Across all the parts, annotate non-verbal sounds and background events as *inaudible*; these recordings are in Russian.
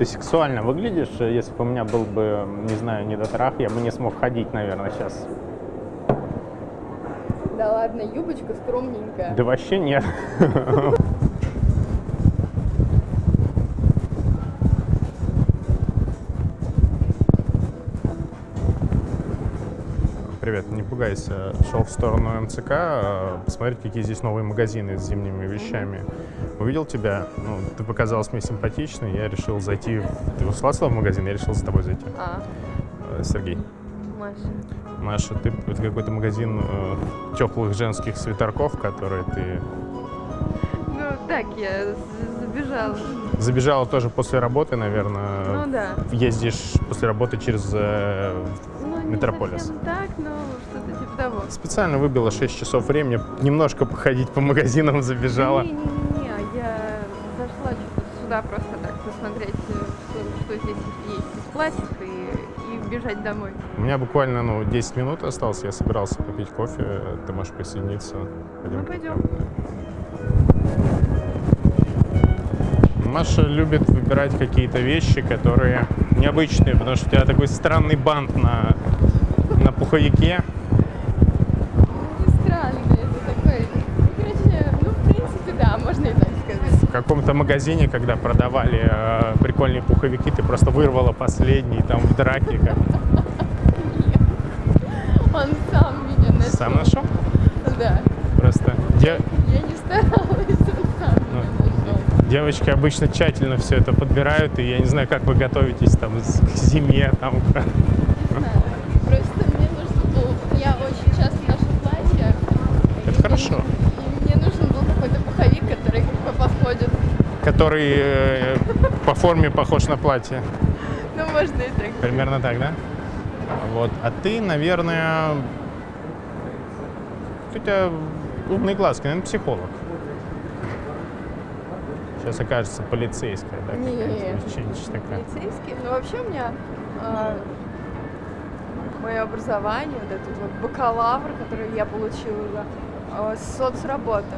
Ты сексуально выглядишь. Если бы у меня был бы, не знаю, недотрах, я бы не смог ходить, наверное, сейчас. Да ладно, юбочка скромненькая. Да вообще нет. *laughs* Привет, не пугайся. Шел в сторону МЦК, э, посмотреть, какие здесь новые магазины с зимними вещами. Увидел тебя, ну, ты показалась мне симпатичной, я решил зайти. Ты ушла в магазин, я решил за тобой зайти. А, Э, Сергей. Маша. Маша, ты это какой-то магазин э, теплых женских свитерков, которые ты Ну так, я забежала. забежала тоже после работы, наверное. Ну да. Ездишь после работы через э, Метрополис. совсем так, но что-то типа того. Специально выбила 6 часов времени, немножко походить по магазинам забежала. Не-не-не, я зашла сюда просто так посмотреть, э, что, что здесь есть из пластика и, и бежать домой. У меня буквально ну, 10 минут осталось, я собирался попить кофе, ты можешь присоединиться. Ну, пойдем. Маша любит выбирать какие-то вещи, которые необычные, потому что у тебя такой странный бант на пуховике. Это такой, ну, короче, ну, в принципе, да, можно и так сказать. В каком-то магазине, когда продавали э, прикольные пуховики, ты просто вырвала последний там в драке. Как... Он сам меня нашел. Сам нашел? Да. Просто де- Я не старалась, он сам Ну, меня нашел. девочки обычно тщательно все это подбирают, и я не знаю, как вы готовитесь там к зиме. Там. Не знаю. Просто мне нужно было... Я очень часто ношу платья. и Это мне хорошо. нужен- И мне нужен был какой-то пуховик, который как бы подходит. Который э, по форме похож на платье. Ну, можно и так. Примерно так, да? Вот. А ты, наверное, у тебя умные глазки, наверное, психолог. Сейчас окажется полицейская, да? Нет. Полицейский. Ну, вообще у меня а, мое образование, вот этот вот бакалавр, который я получила, а, соцработа.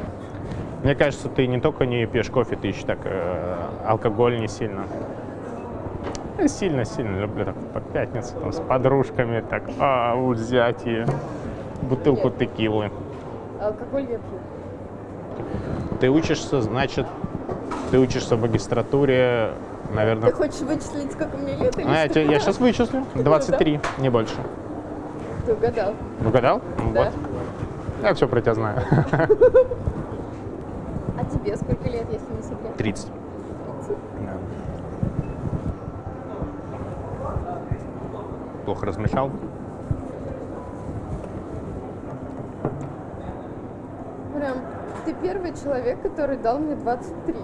Мне кажется, ты не только не пьешь кофе, ты еще так э, алкоголь не сильно. Я сильно-сильно люблю так по пятницу там, с подружками так а, взять и бутылку Нет. текилы. Алкоголь я пью. Ты учишься, значит, ты учишься в магистратуре, наверное. Ты хочешь вычислить, сколько мне лет или А, я, что? тебе- я сейчас вычислю. *laughs* 23, не больше. Ты угадал. Угадал? Да. Вот. Я все про тебя знаю. *laughs* Тебе сколько лет, если не секрет? 30. Плохо размешал? Прям, ты первый человек, который дал мне 23.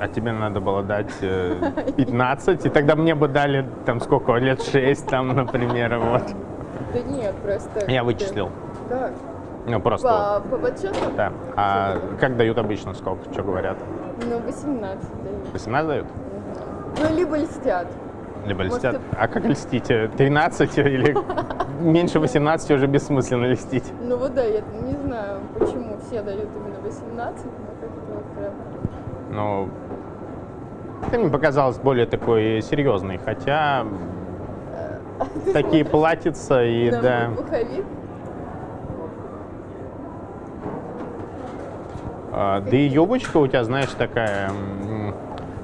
А тебе надо было дать э, *laughs* 15, и тогда мне бы дали там сколько, лет 6 там, например, вот. Да нет, просто... Я вычислил. Как? Ну, просто. По, по подсчету? Да. А как дают обычно, сколько, что говорят? Ну, 18 дают. 18 дают? Ну, либо льстят. Либо Может, льстят. ты- А как льстить? 13 или меньше 18 уже бессмысленно льстить? Ну вот да, я не знаю, почему все дают именно 18, но как-то вот прям... Ну, ты мне показалось более такой серьезный, хотя *laughs* такие платьица и да. мой пуховик. А, Да и юбочка у тебя, знаешь, такая.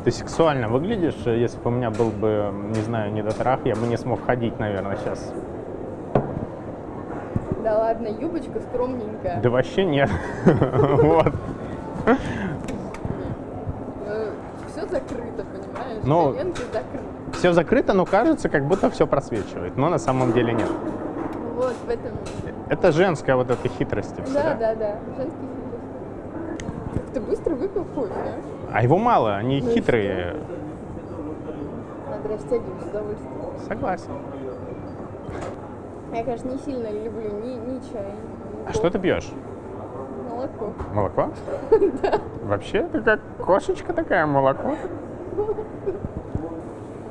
Ты сексуально выглядишь. Если бы у меня был бы, не знаю, недотрах, я бы не смог ходить, наверное, сейчас. Да ладно, юбочка скромненькая. Да вообще нет. *laughs* Вот. Все закрыто, понимаешь? Ну. Все закрыто, но кажется, как будто все просвечивает. Но на самом деле нет. Вот в этом... Это женская вот эта хитрость. и всё, Да, да, да. Женский хитрость. Ты быстро выпил кофе, а? А его мало, они Ну хитрые. Надо растягивать с удовольствием. Согласен. Я, конечно, не сильно люблю ни, ни чай, ни А что ты пьешь? молоко. Молоко? *laughs* Вообще, ты как кошечка такая, молоко.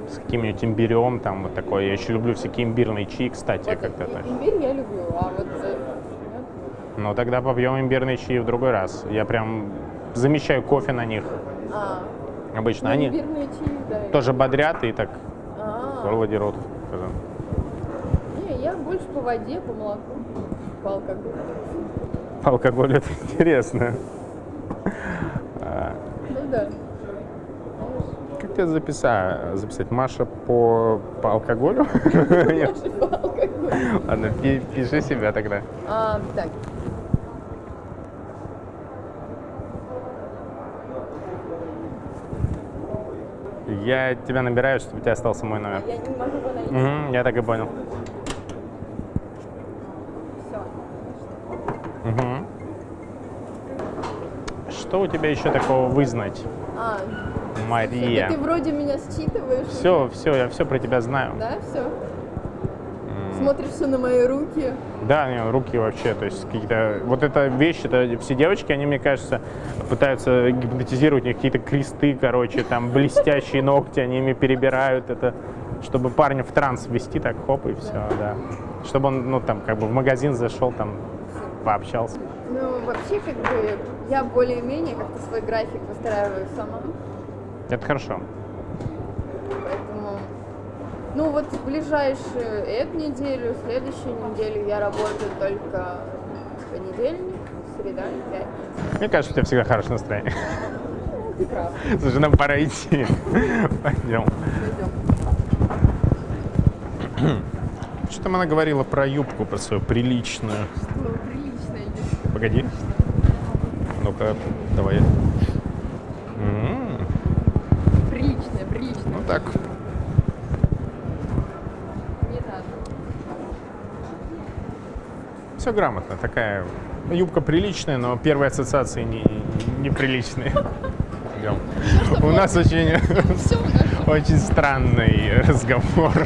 С каким-нибудь имбирем, там вот такое. Я еще люблю всякие имбирные чаи, кстати, Вот как ты и- относишься? Имбирь я люблю, а вот... Ну, тогда попьем имбирные чаи в другой раз. Я прям замечаю кофе на них. А, Обычно Ну, они имбирные чаи, да. тоже бодрят и так А, рот. скажем. Не, я больше по воде, по молоку, по алкоголю. Алкоголь это интересно. А, Ну да. Как тебя записать? Записать Маша по, по алкоголю? Больше по *laughs* алкоголю. Ладно, пи- пиши себя тогда. А, так. Я тебя набираю, чтобы у тебя остался мой номер. Я не могу его. Мгм, я так и понял. Все. Мгм. Что у тебя еще такого вызнать, А, Мария? ты вроде меня считываешь. Все, все, я все про тебя знаю. Да, все. Смотришь все на мои руки. Да, не, руки вообще, то есть какие-то... Вот эта вещь, это все девочки, они, мне кажется, пытаются гипнотизировать, у них какие-то кресты, короче, там блестящие ногти, они ими перебирают это, чтобы парня в транс ввести, так хоп, и все, да. Чтобы он, ну, там, как бы в магазин зашел, там, пообщался. Ну, вообще, как бы, я более-менее как-то свой график выстраиваю сама. Это хорошо. Ну вот в ближайшую эту неделю, следующую неделю я работаю только понедельник, среда, пятница. Мне кажется, у тебя всегда хорошее настроение. Ты прав. Слушай, нам пора идти. Пойдем. Пойдем. Что там она говорила про юбку, про свою приличную? Ну, прилично идет. Погоди. Ну-ка, давай. Приличная, приличная. Ну так. Не надо. Все грамотно. Такая юбка приличная, но первые ассоциации не, неприличные. Идем. У нас очень, очень странный разговор.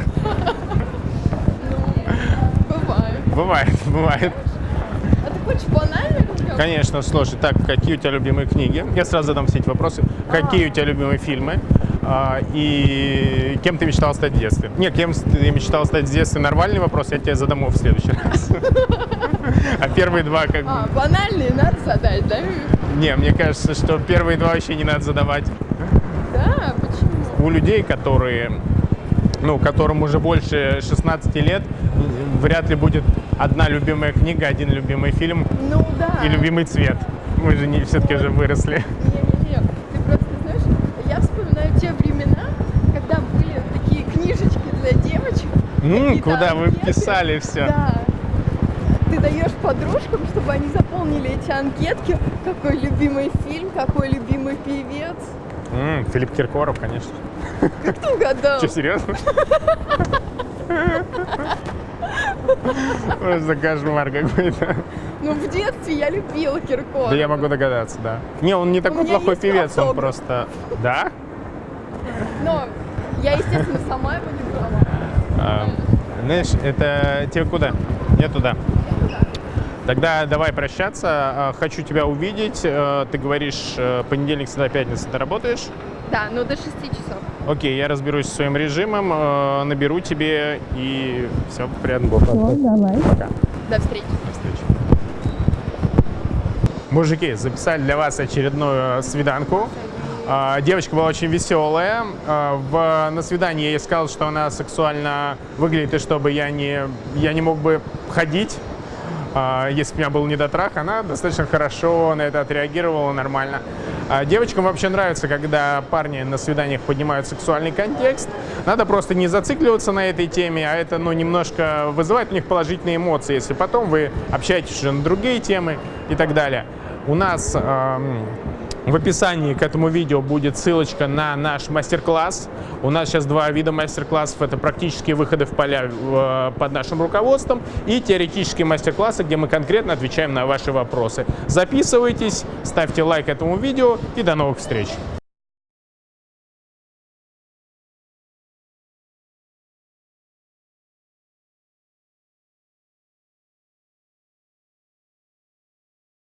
Бывает. Бывает, бывает. А ты хочешь банально разговаривать? Конечно, слушай, так, какие у тебя любимые книги? Я сразу задам все эти вопросы. Какие у тебя любимые фильмы? А, и кем ты мечтал стать в детстве? Не, кем ты мечтал стать в детстве? Нормальный вопрос, я тебе задам его в следующий *laughs* раз. А первые два как бы... А, банальные надо задать, да? Не, мне кажется, что первые два вообще не надо задавать. Да, почему? У людей, которые, ну, которым уже больше 16 лет, вряд ли будет одна любимая книга, один любимый фильм Ну да. и любимый цвет. Мы же не все-таки уже выросли. Не-не-не, ты просто знаешь, я вспоминаю те времена, когда были такие книжечки для девочек. Какие-то куда вы писали все. Да. Ты даешь подружкам, чтобы они заполнили эти анкетки. Какой любимый фильм, какой любимый певец. М, Филипп Киркоров, конечно. Как ты угадал? Что, серьезно? Просто *laughs* кошмар какой-то. Ну, в детстве я любила Киркорова. Да я могу догадаться, да. Не, он не такой плохой певец, он просто... Да? Но я, естественно, сама его не брала. А, Знаешь, это тебе куда? Не туда. Тогда давай прощаться. А, Хочу тебя увидеть. Э, Ты говоришь, э, понедельник, среда, пятница ты работаешь? Да, ну до 6 часов. Окей, я разберусь со своим режимом, наберу тебе и все, приятно. давай. Пока. До встречи. До встречи. Мужики, записали для вас очередную свиданку. А, Девочка была очень веселая. А, на свидании я ей сказал, что она сексуально выглядит, и чтобы я не, я не мог бы ходить, а, если бы у меня был недотрах. Она достаточно хорошо на это отреагировала, нормально. Девочкам вообще нравится, когда парни на свиданиях поднимают сексуальный контекст. Надо просто не зацикливаться на этой теме, а это ну, немножко вызывает у них положительные эмоции, если потом вы общаетесь уже на другие темы и так далее. У нас эм, в описании к этому видео будет ссылочка на наш мастер-класс. У нас сейчас два вида мастер-классов. Это практические выходы в поля э, под нашим руководством и теоретические мастер-классы, где мы конкретно отвечаем на ваши вопросы. Записывайтесь, ставьте лайк этому видео и до новых встреч!